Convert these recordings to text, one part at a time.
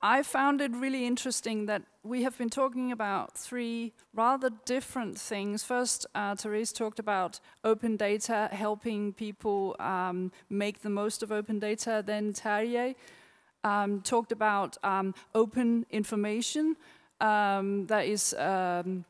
I found it really interesting that we have been talking about three rather different things. First, uh, Therese talked about open data, helping people um, make the most of open data. Then Terje um, talked about um, open information, um, that is um,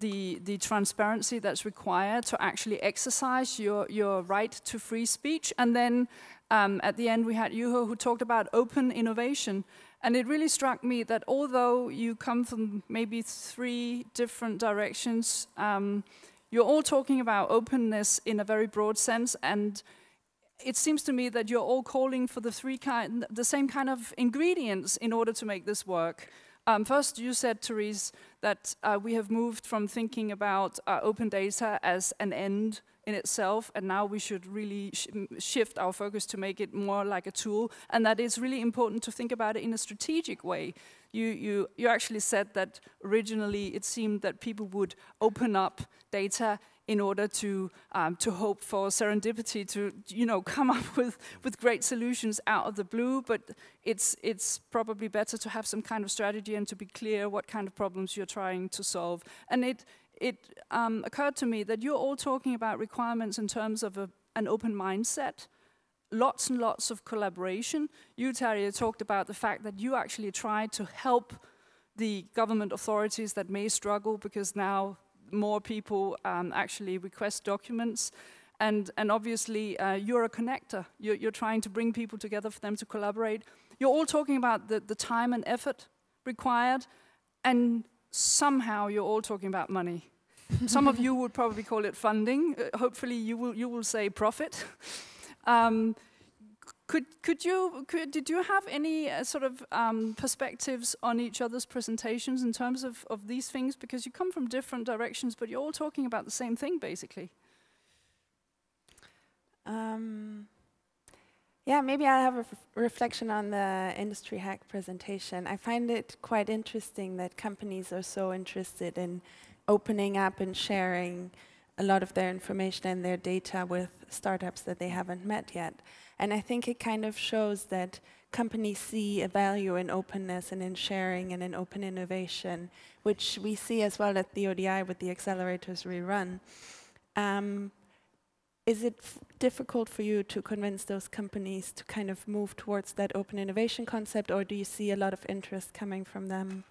the, the transparency that's required to actually exercise your, your right to free speech. And then um, at the end, we had Juho who talked about open innovation. And it really struck me that although you come from maybe three different directions, um, you're all talking about openness in a very broad sense. And it seems to me that you're all calling for the three kind, the same kind of ingredients in order to make this work. Um, first, you said, Therese, that uh, we have moved from thinking about uh, open data as an end in itself, and now we should really sh shift our focus to make it more like a tool, and that it's really important to think about it in a strategic way. You, you, you actually said that originally it seemed that people would open up data in order to um, to hope for serendipity to you know come up with with great solutions out of the blue but it's it's probably better to have some kind of strategy and to be clear what kind of problems you're trying to solve and it it um, occurred to me that you're all talking about requirements in terms of a, an open mindset lots and lots of collaboration you Terje talked about the fact that you actually try to help the government authorities that may struggle because now more people um, actually request documents. And, and obviously, uh, you're a connector. You're, you're, trying to bring people together for them to collaborate. You're all talking about the, the time and effort required, and somehow you're all talking about money. Some of you would probably call it funding. Uh, hopefully, you will, you will say profit. Um, could, could you, could, did you have any uh, sort of um, perspectives on each other's presentations in terms of, of these things? Because you come from different directions, but you're all talking about the same thing, basically. Um, yeah, maybe I'll have a reflection on the industry hack presentation. I find it quite interesting that companies are so interested in opening up and sharing a lot of their information and their data with startups that they haven't met yet. And I think it kind of shows that companies see a value in openness and in sharing and in open innovation, which we see as well at the ODI with the accelerators we run. Um, is it difficult for you to convince those companies to kind of move towards that open innovation concept, or do you see a lot of interest coming from them?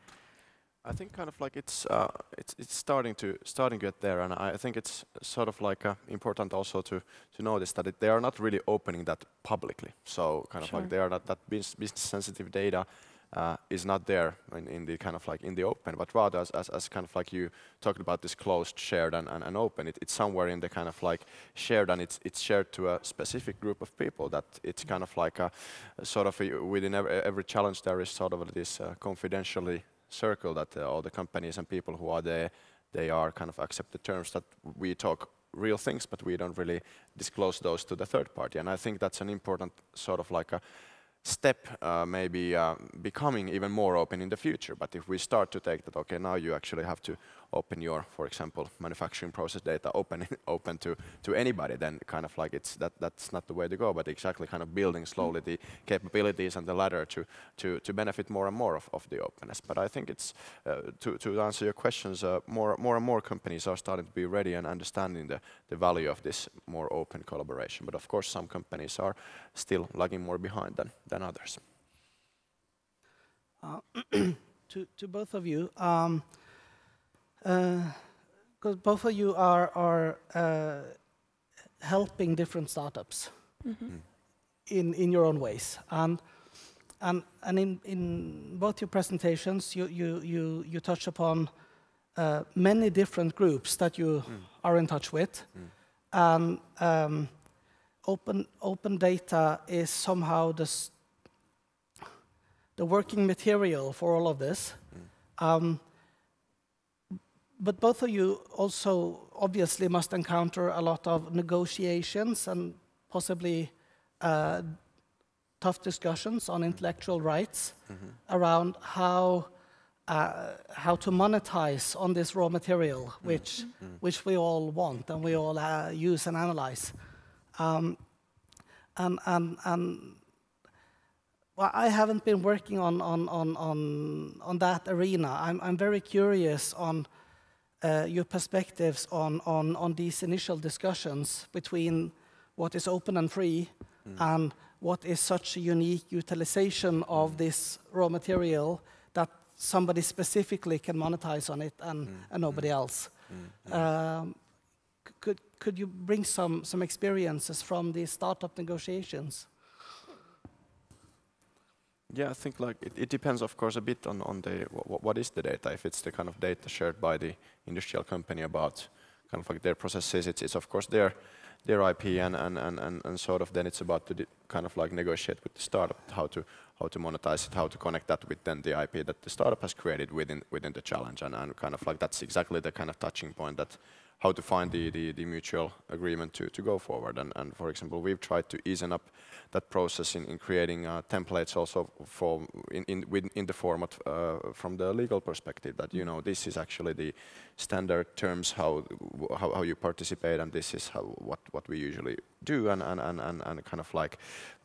I think kind of like it's uh, it's it's starting to starting to get there, and I think it's sort of like uh, important also to to notice that it, they are not really opening that publicly. So kind of like they are not that business sensitive data uh, is not there in, in, the kind of like in the open, but rather as, as, as, kind of like you talked about this closed, shared, and, and, and open. It, it's somewhere in the kind of like shared, and it's it's shared to a specific group of people. That it's kind of like a, a sort of a, within every, every, challenge there is sort of this uh, confidentially circle that uh, all the companies and people who are there, they are kind of accepted terms that we talk real things, but we don't really disclose those to the third party. And I think that's an important sort of like a step uh, maybe uh, becoming even more open in the future. But if we start to take that, okay, now you actually have to open your, for example, manufacturing process data open open to to anybody, then kind of like it's that that's not the way to go. But exactly kind of building slowly the capabilities and the ladder to to to benefit more and more of, of the openness. But I think it's uh, to to answer your questions, uh, more more and more companies are starting to be ready and understanding the the value of this more open collaboration. But of course, some companies are still lagging more behind than than others. Uh, to to both of you. Um, because uh, both of you are, are uh, helping different startups mm -hmm. in, in your own ways. And, and, and in, in both your presentations, you, you, you, you touch upon uh, many different groups that you mm. are in touch with. Mm. And um, open, open data is somehow the, the working material for all of this. Mm. Um, but both of you also obviously must encounter a lot of negotiations and possibly uh, tough discussions on intellectual rights mm -hmm. around how uh, how to monetize on this raw material, mm-hmm. which mm which we all want and we all uh, use and analyze. Um, and and and well, I haven't been working on, on, on, on, on that arena. I'm, I'm very curious on uh, your perspectives on, on, on these initial discussions between what is open and free mm. and what is such a unique utilization of this raw material that somebody specifically can monetize on it and, mm. and nobody else. Mm. Um, could, could you bring some, some experiences from these startup negotiations? Yeah, I think like it, it, depends, of course, a bit on on the what is the data. If it's the kind of data shared by the industrial company about kind of like their processes, it's, it's of course their their IP and and and and, and sort of then it's about to kind of like negotiate with the startup how to how to monetize it, how to connect that with then the IP that the startup has created within within the challenge, and and kind of like that's exactly the kind of touching point that how to find the, the, the mutual agreement to, to go forward. And, and for example, we've tried to ease up that process in, in creating uh, templates also for in, in, in the format uh, from the legal perspective that you know this is actually the standard terms how how, how you participate and this is how what what we usually do and and and, and, and kind of like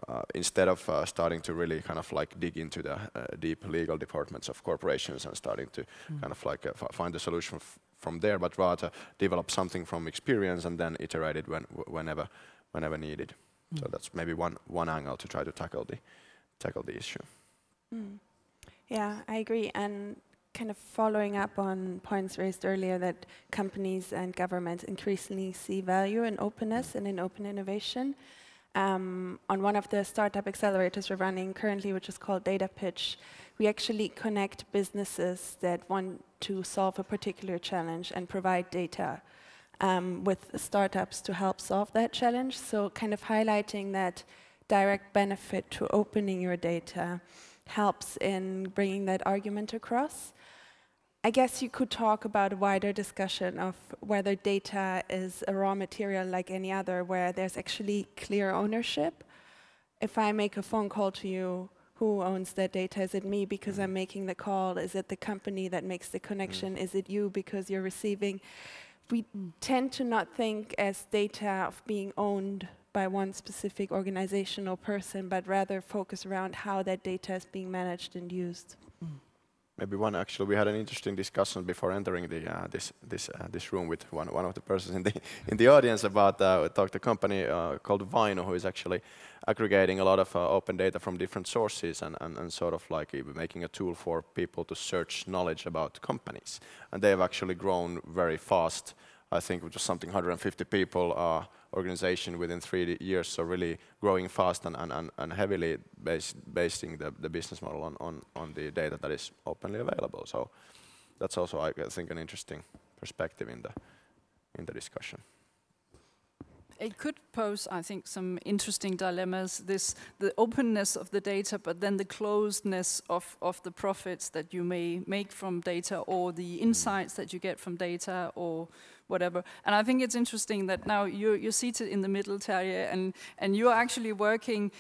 uh, instead of uh, starting to really kind of like dig into the uh, deep legal departments of corporations and starting to mm. kind of like uh, find a solution from there, but rather develop something from experience and then iterate it when, whenever, whenever needed. Mm. So that's maybe one, one angle to try to tackle the, tackle the issue. Mm. Yeah, I agree. And kind of following up on points raised earlier that companies and governments increasingly see value in openness and in open innovation. Um, on one of the startup accelerators we're running currently, which is called Data Pitch, we actually connect businesses that want to solve a particular challenge and provide data um, with startups to help solve that challenge. So kind of highlighting that direct benefit to opening your data helps in bringing that argument across. I guess you could talk about a wider discussion of whether data is a raw material like any other, where there's actually clear ownership. If I make a phone call to you, who owns that data? Is it me because I'm making the call? Is it the company that makes the connection? Mm. Is it you because you're receiving? We tend to not think as data of being owned by one specific organization or person, but rather focus around how that data is being managed and used. Mm maybe one actually we had an interesting discussion before entering the uh, this this uh, this room with one one of the persons in the in the audience about uh, talked a company uh, called Vainu who is actually aggregating a lot of uh, open data from different sources and, and, and sort of like making a tool for people to search knowledge about companies. And they have actually grown very fast. I think just something 150 people uh, organization within three years, so really growing fast and, and, and heavily based, basing the, the business model on, on, on the data that is openly available. So that's also, I think, an interesting perspective in the, in the discussion. It could pose, I think, some interesting dilemmas. This the openness of the data, but then the closedness of, of the profits that you may make from data, or the mm-hmm. insights that you get from data, or whatever. And I think it's interesting that now you're, you're seated in the middle, Terje, and, and you're actually working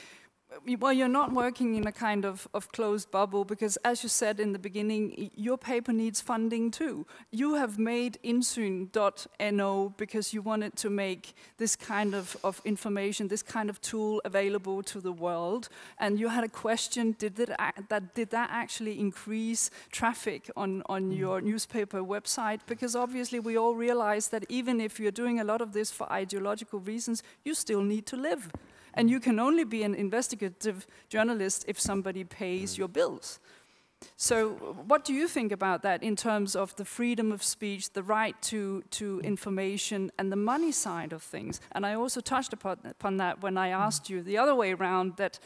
well, you're not working in a kind of, of closed bubble because, as you said in the beginning, your paper needs funding too. You have made insyn.no because you wanted to make this kind of, of information, this kind of tool available to the world. And you had a question, did that, that, did that actually increase traffic on, on mm. your newspaper website? Because obviously we all realize that even if you're doing a lot of this for ideological reasons, you still need to live. And you can only be an investigative journalist if somebody pays mm. your bills. So what do you think about that in terms of the freedom of speech, the right to, to mm. information, and the money side of things? And I also touched upon, upon that when I mm. asked you the other way around that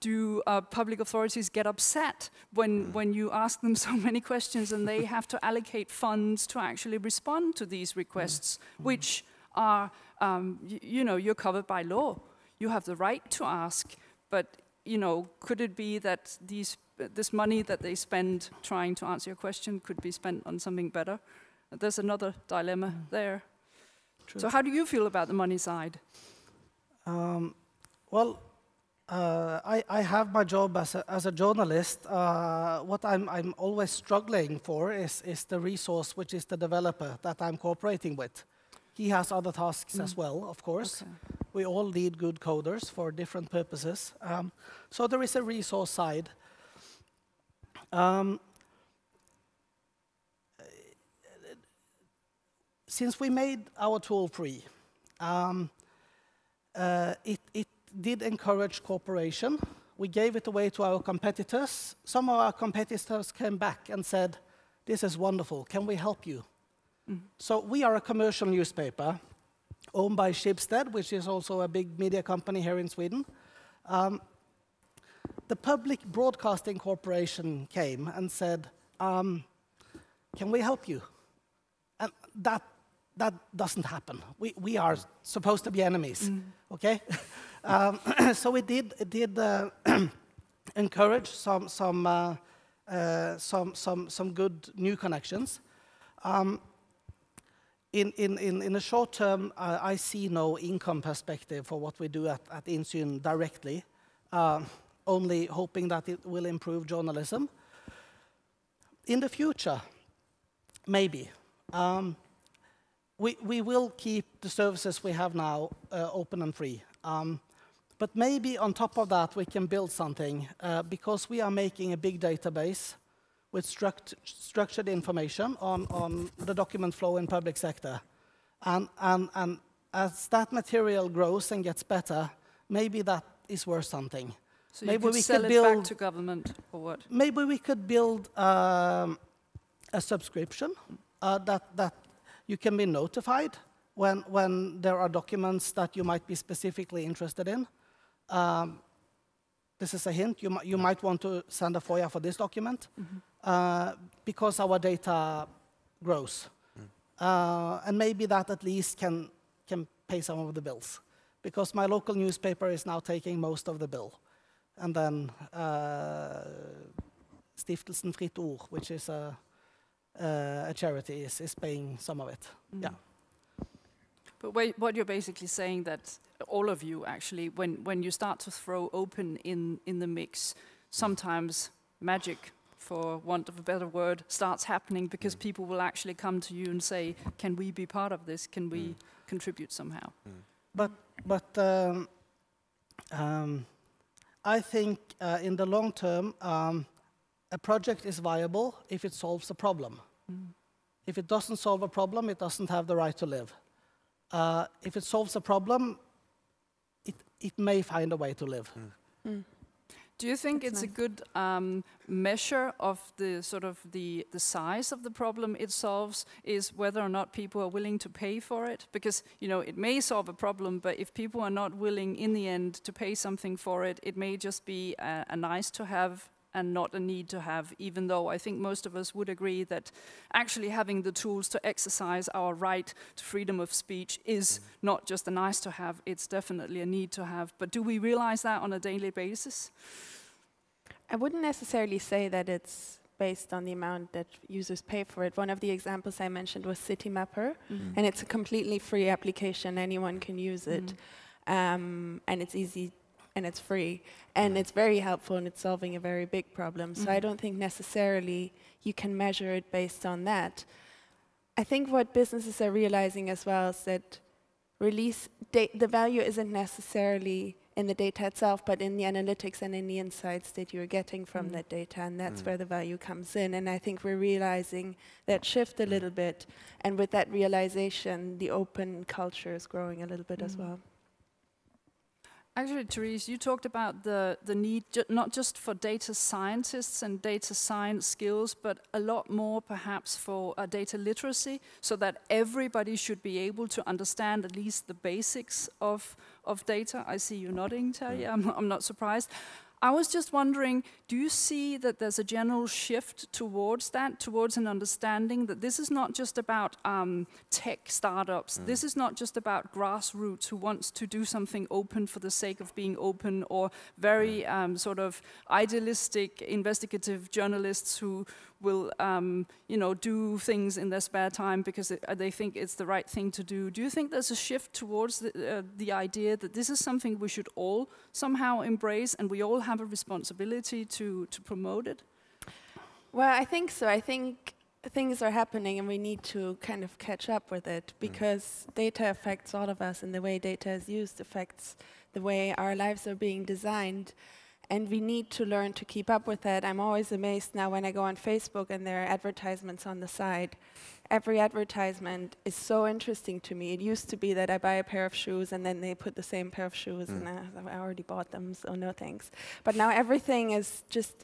do uh, public authorities get upset when, when you ask them so many questions and they have to allocate funds to actually respond to these requests, which are, um, you know, you're covered by law you have the right to ask, but you know, could it be that these, this money that they spend trying to answer your question could be spent on something better? There's another dilemma mm. there. True. So how do you feel about the money side? Um, well, uh, I, I, have my job as a, as a journalist. Uh, what I'm, I'm, always struggling for is, is the resource, which is the developer that I'm cooperating with. He has other tasks as well, of course. Okay. We all need good coders for different purposes. Um, so there is a resource side. Um, since we made our tool free, um, uh, it, it did encourage cooperation. We gave it away to our competitors. Some of our competitors came back and said, this is wonderful, can we help you? So we are a commercial newspaper owned by Schibsted, which is also a big media company here in Sweden. Um, the Public Broadcasting Corporation came and said, um, can we help you? And that, that doesn't happen. We, we are supposed to be enemies, okay? um, so we did, did uh, encourage some, some, uh, uh, some, some, some good new connections. Um, in, in, in, in the short term, uh, I see no income perspective for what we do at, at Insyn directly, uh, only hoping that it will improve journalism. In the future, maybe. Um, we, we will keep the services we have now uh, open and free. Um, but maybe on top of that, we can build something uh, because we are making a big database with struct structured information on, on the document flow in public sector. And, and, and as that material grows and gets better, maybe that is worth something. So Maybe you could we sell could it back build- to government or what? Maybe we could build um, a subscription uh, that, that you can be notified when, when there are documents that you might be specifically interested in. Um, this is a hint. You, you might want to send a FOIA for this document uh, because our data grows. Uh, and maybe that at least can, can pay some of the bills. Because my local newspaper is now taking most of the bill. And then uh, Stiftelsen Fritt Ord, which is a, uh, a charity, is, is paying some of it. Yeah. But wait, what you're basically saying that all of you actually, when, when you start to throw open in, in the mix, sometimes magic, for want of a better word, starts happening because people will actually come to you and say, can we be part of this? Can we contribute somehow? But, but um, um, I think uh, in the long term, um, a project is viable if it solves a problem. If it doesn't solve a problem, it doesn't have the right to live. Uh, if it solves a problem, it, it may find a way to live. Do you think That's it's a good um, measure of the sort of the the size of the problem it solves is whether or not people are willing to pay for it? Because you know it may solve a problem, but if people are not willing in the end to pay something for it, it may just be a, a nice to have and not a need to have. Even though I think most of us would agree that actually having the tools to exercise our right to freedom of speech is mm. not just a nice to have; it's definitely a need to have. But do we realize that on a daily basis? I wouldn't necessarily say that it's based on the amount that users pay for it. One of the examples I mentioned was CityMapper, mm. and it's a completely free application. Anyone can use it, mm. um, and it's easy and it's free, and it's very helpful and it's solving a very big problem. So I mm-hmm. don't think necessarily you can measure it based on that. I think what businesses are realizing as well is that release the value isn't necessarily in the data itself, but in the analytics and in the insights that you're getting from mm. that data, and that's mm. where the value comes in. And I think we're realizing that shift a mm. little bit, and with that realization, the open culture is growing a little bit as well. Actually, Therese, you talked about the, the need ju not just for data scientists and data science skills, but a lot more perhaps for uh, data literacy, so that everybody should be able to understand at least the basics of, of data. I see you nodding, Terry. I'm, I'm not surprised. I was just wondering, do you see that there's a general shift towards that, towards an understanding that this is not just about um, tech startups, this is not just about grassroots who wants to do something open for the sake of being open, or very um, sort of idealistic investigative journalists who will, um, you know, do things in their spare time because it, uh, they think it's the right thing to do. Do you think there's a shift towards the, uh, the idea that this is something we should all somehow embrace and we all have a responsibility to, to promote it? Well, I think so. I think things are happening and we need to kind of catch up with it because data affects all of us and the way data is used affects the way our lives are being designed and we need to learn to keep up with that. I'm always amazed now when I go on Facebook and there are advertisements on the side. Every advertisement is so interesting to me. It used to be that I buy a pair of shoes and then they put the same pair of shoes and I, I already bought them, so no thanks. But now everything is just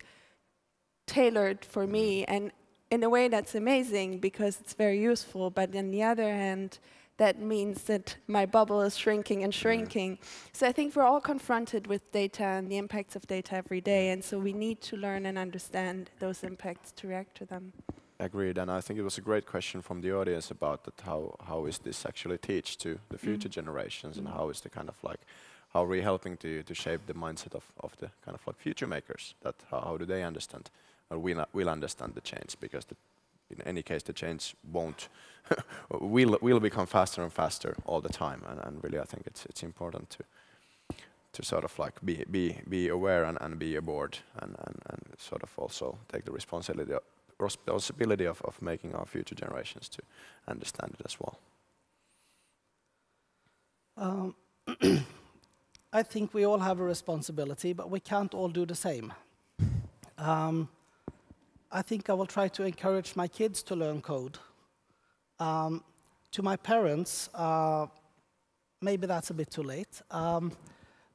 tailored for me mm. and in a way that's amazing because it's very useful, but on the other hand, that means that my bubble is shrinking and shrinking. So I think we're all confronted with data and the impacts of data every day, and so we need to learn and understand those impacts to react to them. Agreed, and I think it was a great question from the audience about that how, how is this actually teach to the mm. future generations and mm. how is the kind of like, how are we helping to, to shape the mindset of, of the kind of like future makers, that how, how do they understand, or will, will understand the change, because the, in any case the change won't, will, will become faster and faster all the time, and, and really I think it's, it's important to, to sort of like be, be, be aware and, and be aboard and, and, and sort of also take the responsibility responsibility of, of making our future generations to understand it as well. Um, I think we all have a responsibility, but we can't all do the same. Um, I think I will try to encourage my kids to learn code. Um, to my parents, uh, maybe that's a bit too late, um,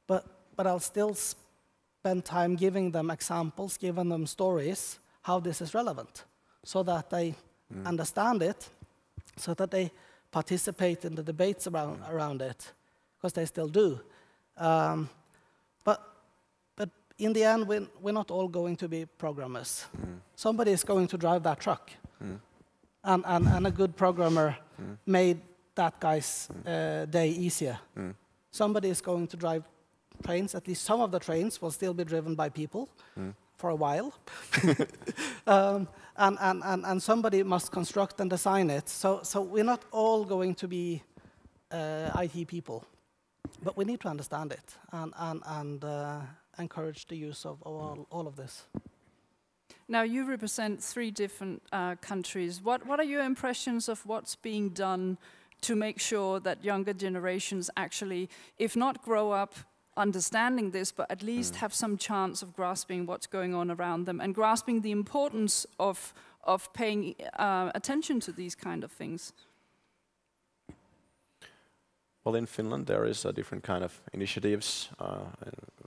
but, but I'll still spend time giving them examples, giving them stories, how this is relevant, so that they mm. understand it, so that they participate in the debates around, around it, because they still do. Um, in the end, we're, we're not all going to be programmers. Mm. Somebody is going to drive that truck. Mm. And, and, and, a good programmer mm. made that guy's mm. uh, day easier. Mm. Somebody is going to drive trains, at least some of the trains will still be driven by people mm. for a while. um, and, and, and, and somebody must construct and design it. So, so we're not all going to be uh, IT people. But we need to understand it and, and, and uh, encourage the use of, all, all of this. Now, you represent three different uh, countries. What, what are your impressions of what's being done to make sure that younger generations actually, if not grow up understanding this, but at least mm. have some chance of grasping what's going on around them and grasping the importance of, of paying uh, attention to these kind of things? Well, in Finland there is a different kind of initiatives. Uh,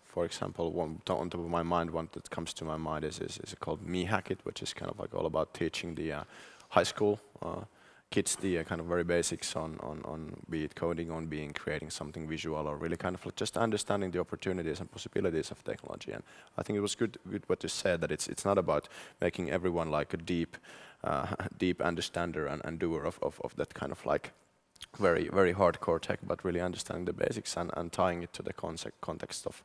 for example, one on top of my mind, one that comes to my mind is, is, is called Mehackit, which is kind of like all about teaching the uh, high school uh, kids the uh, kind of very basics on, on, on be it coding, on being creating something visual, or really kind of like just understanding the opportunities and possibilities of technology. And I think it was good, good what you said that it's it's not about making everyone like a deep, uh, deep understander and, and doer of, of, of that kind of like very very hardcore tech, but really understanding the basics and, and tying it to the concept, context of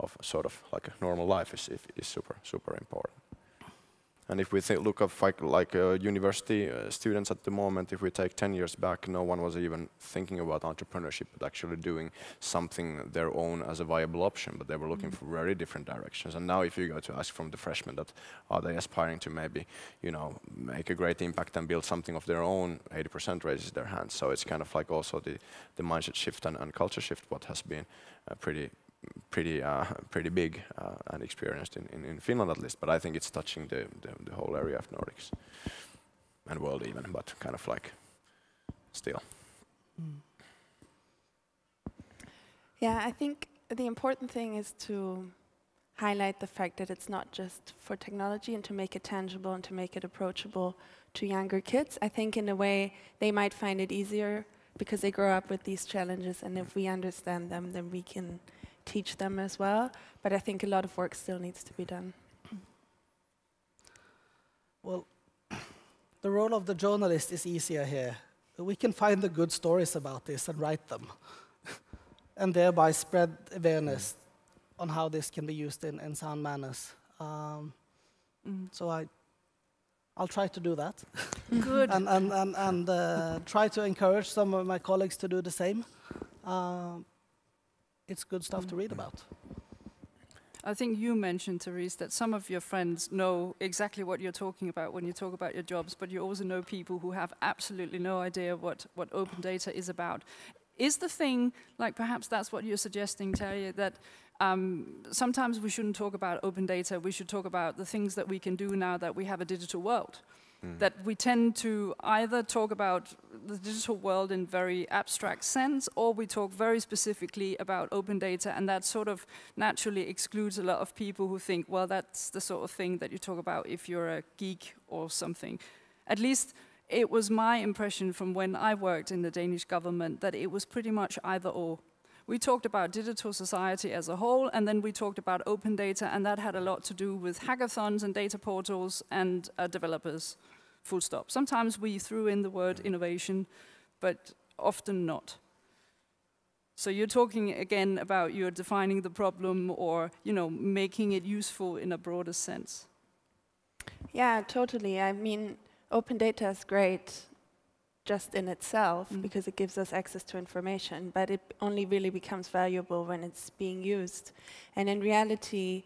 of sort of like a normal life is is super super important. And if we look at like, like uh, university uh, students at the moment, if we take 10 years back, no one was even thinking about entrepreneurship, but actually doing something their own as a viable option, but they were looking mm -hmm. for very different directions. And now if you go to ask from the freshmen that are they aspiring to maybe, you know, make a great impact and build something of their own, 80% raises their hands. So it's kind of like also the, the mindset shift and, and culture shift what has been uh, pretty, pretty uh, pretty big uh, and experienced in, in, in, Finland at least, but I think it's touching the, the, the, whole area of Nordics and world even, but kind of like still. Mm. Yeah, I think the important thing is to highlight the fact that it's not just for technology and to make it tangible and to make it approachable to younger kids. I think in a way they might find it easier because they grow up with these challenges and if we understand them then we can teach them as well. But I think a lot of work still needs to be done. Well, the role of the journalist is easier here. We can find the good stories about this and write them, and thereby spread awareness on how this can be used in, in sound manners. Um, mm. So I, I'll try to do that. Good. and and, and, and uh, try to encourage some of my colleagues to do the same. Uh, it's good stuff to read about. I think you mentioned, Therese, that some of your friends know exactly what you're talking about when you talk about your jobs, but you also know people who have absolutely no idea what, what open data is about. Is the thing, like perhaps that's what you're suggesting, Terje, that um, sometimes we shouldn't talk about open data, we should talk about the things that we can do now that we have a digital world. Mm. That we tend to either talk about the digital world in very abstract sense, or we talk very specifically about open data, and that sort of naturally excludes a lot of people who think, well, that's the sort of thing that you talk about if you're a geek or something. At least it was my impression from when I worked in the Danish government that it was pretty much either or. We talked about digital society as a whole, and then we talked about open data, and that had a lot to do with hackathons and data portals and uh, developers, full stop. Sometimes we threw in the word innovation, but often not. So you're talking again about you're defining the problem or you know making it useful in a broader sense. Yeah, totally. I mean, open data is great just in itself mm. because it gives us access to information, but it only really becomes valuable when it's being used. And in reality,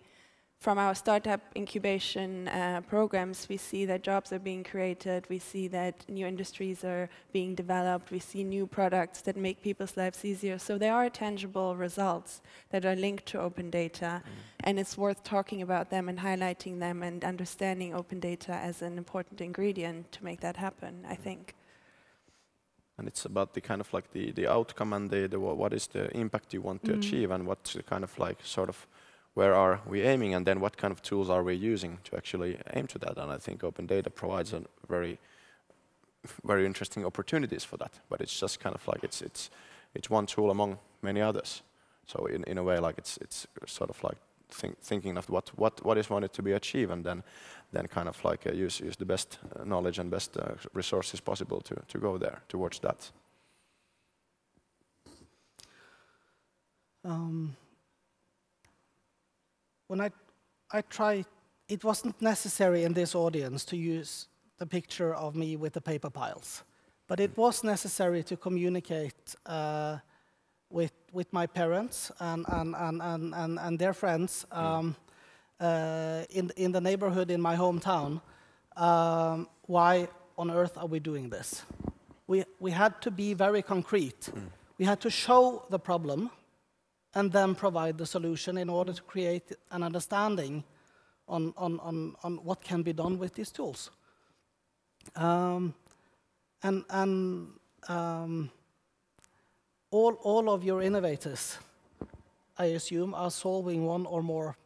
from our startup incubation uh, programs, we see that jobs are being created, we see that new industries are being developed, we see new products that make people's lives easier. So there are tangible results that are linked to open data, mm. and it's worth talking about them and highlighting them and understanding open data as an important ingredient to make that happen, I think and it's about the kind of like the, the outcome and the, the what is the impact you want to mm. achieve and what's the kind of like sort of where are we aiming and then what kind of tools are we using to actually aim to that and I think open data provides a very very interesting opportunities for that but it's just kind of like it's it's it's one tool among many others so in, in a way like it's it's sort of like think, thinking of what what what is wanted to be achieved and then then kind of like uh, use, use the best uh, knowledge and best uh, resources possible to, to go there towards that. Um, when I, I try, it wasn't necessary in this audience to use the picture of me with the paper piles, but it was necessary to communicate uh, with, with my parents and, and, and, and, and, their friends um, uh, in, in the neighborhood in my hometown, um, why on earth are we doing this? We, we had to be very concrete. Mm. We had to show the problem and then provide the solution in order to create an understanding on, on, on, on what can be done with these tools. Um, and and um, all, all of your innovators, I assume, are solving one or more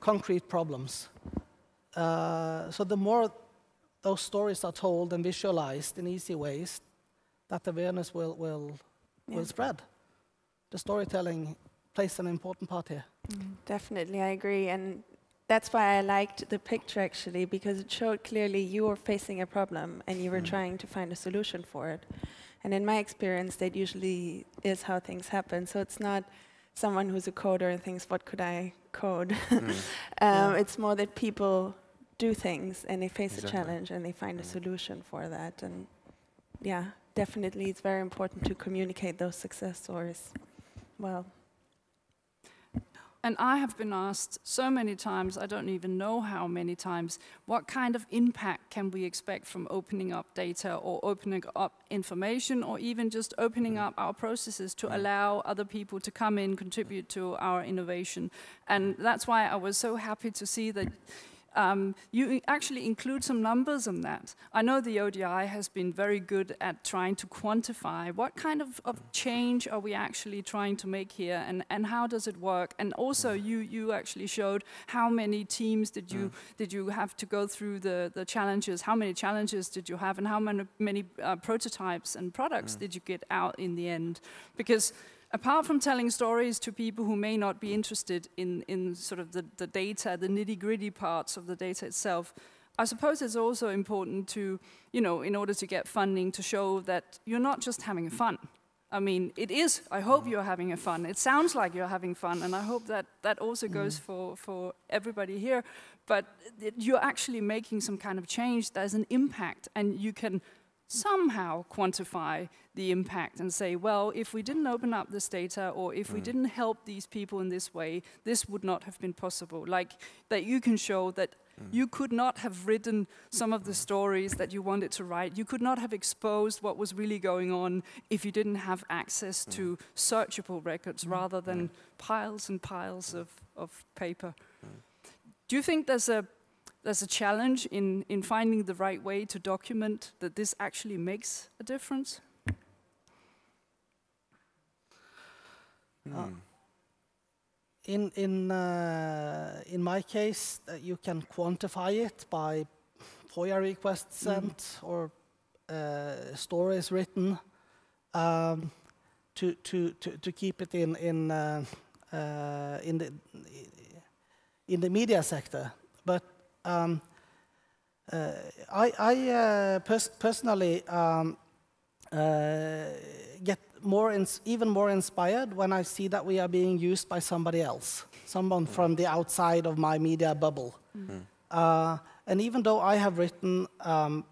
concrete problems. Uh, so the more those stories are told and visualized in easy ways, that awareness will, will, yeah. will spread. The storytelling plays an important part here. Mm, definitely, I agree. And that's why I liked the picture actually, because it showed clearly you were facing a problem and you were mm. trying to find a solution for it. And in my experience, that usually is how things happen. So it's not someone who's a coder and thinks, what could I code? mm. um, yeah. It's more that people do things and they face exactly. a challenge and they find mm. a solution for that. And yeah, definitely it's very important to communicate those success stories well. And I have been asked so many times, I don't even know how many times, what kind of impact can we expect from opening up data or opening up information or even just opening up our processes to mm. allow other people to come in, contribute to our innovation. And that's why I was so happy to see that um, you actually include some numbers on that. I know the ODI has been very good at trying to quantify what kind of, of change are we actually trying to make here and, and how does it work? And also you, you actually showed how many teams did you, mm. did you have to go through the, the challenges, how many challenges did you have and how many, many uh, prototypes and products mm. did you get out in the end? Because apart from telling stories to people who may not be interested in, in sort of the, the data, the nitty gritty parts of the data itself, I suppose it's also important to, you know, in order to get funding, to show that you're not just having fun. I mean, it is, I hope you're having a fun. It sounds like you're having fun, and I hope that that also mm. goes for, for everybody here. But you're actually making some kind of change, there's an impact, and you can somehow quantify the impact and say, well, if we didn't open up this data or if we Mm. didn't help these people in this way, this would not have been possible. Like that you can show that Mm. you could not have written some of the stories that you wanted to write. You could not have exposed what was really going on if you didn't have access to Mm. searchable records rather than piles and piles of, of paper. Mm. Do you think there's a there's a challenge in, in finding the right way to document that this actually makes a difference? Mm. In in uh, in my case, uh, you can quantify it by FOIA requests sent or uh, stories written um, to, to to to keep it in in uh, uh, in the in the media sector. But um, uh, I I uh, pers personally um, uh, get more even more inspired when I see that we are being used by somebody else, someone from the outside of my media bubble. Uh, and even though I have written um,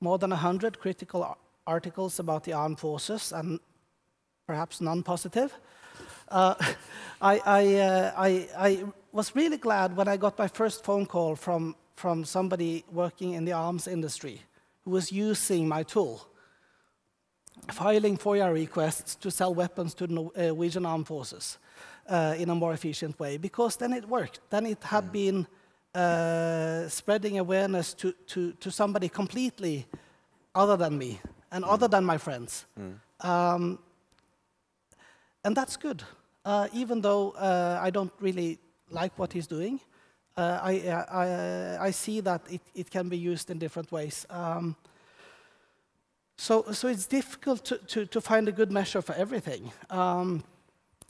more than 100 critical ar- articles about the armed forces and perhaps non-positive, uh, I, I, uh, I, I was really glad when I got my first phone call from, from somebody working in the arms industry who was using my tool filing FOIA requests to sell weapons to the uh, Norwegian armed forces uh, in a more efficient way, because then it worked. Then it had been uh, spreading awareness to, to, to somebody completely other than me and other than my friends. Um, and that's good, uh, even though uh, I don't really like what he's doing. Uh, I, I, I see that it, it can be used in different ways. Um, so, so it's difficult to, to, to find a good measure for everything. Um,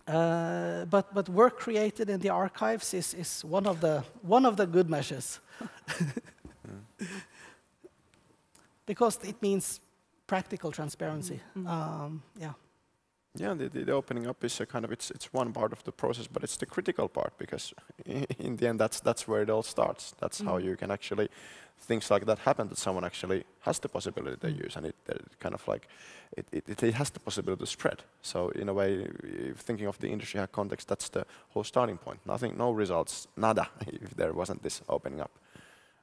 uh, but, but work created in the archives is, is one, of the, one of the good measures. because it means practical transparency. Um, yeah. Yeah, the, the, the opening up is a kind of it's it's one part of the process, but it's the critical part because in the end that's that's where it all starts. That's how you can actually things like that happen that someone actually has the possibility to use and it, uh, kind of like it, it, it has the possibility to spread. So in a way, if thinking of the industry hack context, that's the whole starting point. Nothing, no results, nada, if there wasn't this opening up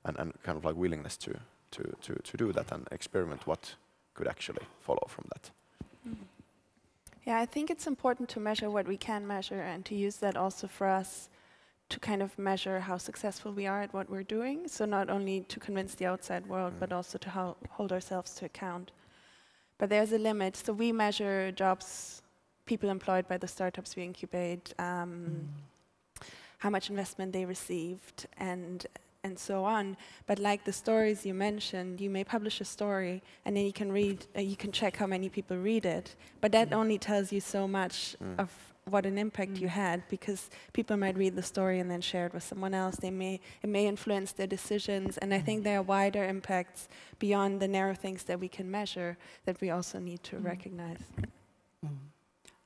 and, and kind of like willingness to, to, to, to do that and experiment what could actually follow from that. Yeah, I think it's important to measure what we can measure and to use that also for us to kind of measure how successful we are at what we're doing. So not only to convince the outside world, but also to hol- hold ourselves to account. But there's a limit. So we measure jobs, people employed by the startups we incubate, um, how much investment they received, and and so on. But like the stories you mentioned, you may publish a story and then you can read, uh, you can check how many people read it. But that mm. only tells you so much mm. of what an impact you mm. had because people might read the story and then share it with someone else. They may it may influence their decisions, and I think there are wider impacts beyond the narrow things that we can measure that we also need to recognize.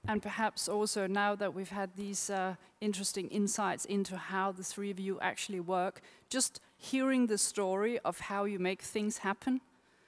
And perhaps also now that we've had these uh, interesting insights into how the three of you actually work, just hearing the story of how you make things happen.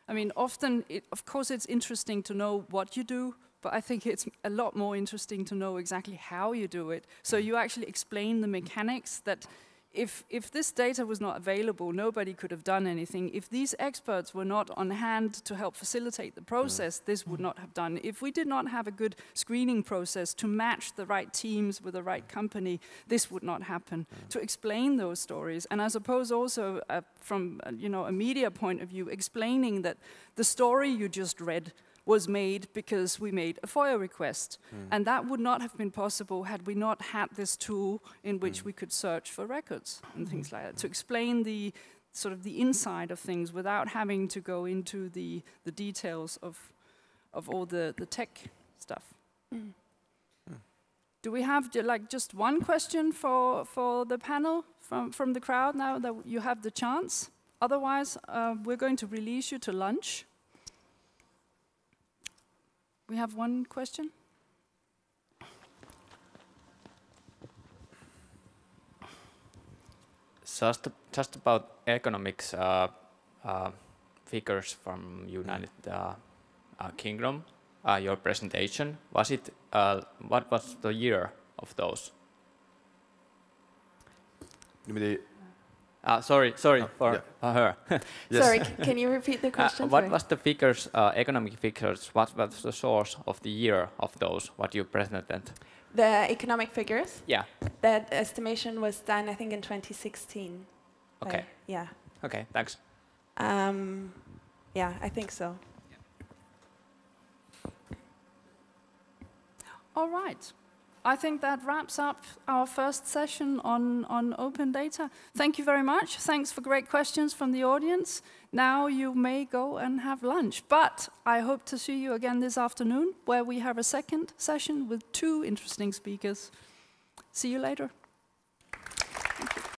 I mean, often, it, of course, it's interesting to know what you do, but I think it's a lot more interesting to know exactly how you do it. So you actually explain the mechanics that if, if this data was not available, nobody could have done anything. If these experts were not on hand to help facilitate the process, this would not have done. If we did not have a good screening process to match the right teams with the right company, this would not happen. To explain those stories, and I suppose also uh, from uh, you know a media point of view, explaining that the story you just read was made because we made a FOIA request. Hmm. And that would not have been possible had we not had this tool in hmm. which we could search for records and things like that. To explain the sort of the inside of things without having to go into the, the details of, of all the, the tech stuff. Hmm. Do we have like just one question for, for the panel from, from the crowd now that you have the chance? Otherwise, uh, we're going to release you to lunch. We have one question. Just, just about economics, uh, uh, figures from United uh, uh, Kingdom, uh, your presentation. Was it, uh, what was the year of those? You Uh, sorry, sorry Oh, for yeah. her. yes. Sorry, can you repeat the Uh, question? what was the figures, uh, economic figures? What was the source of the year of those? What you presented? the economic figures? Yeah. That estimation was done, I think, in 2016. by- Okay. yeah. Okay. Thanks. Um, yeah, I think so. All right. I think that wraps up our first session on, on open data. Thank you very much. Thanks for great questions from the audience. Now you may go and have lunch, but I hope to see you again this afternoon where we have a second session with two interesting speakers. See you later.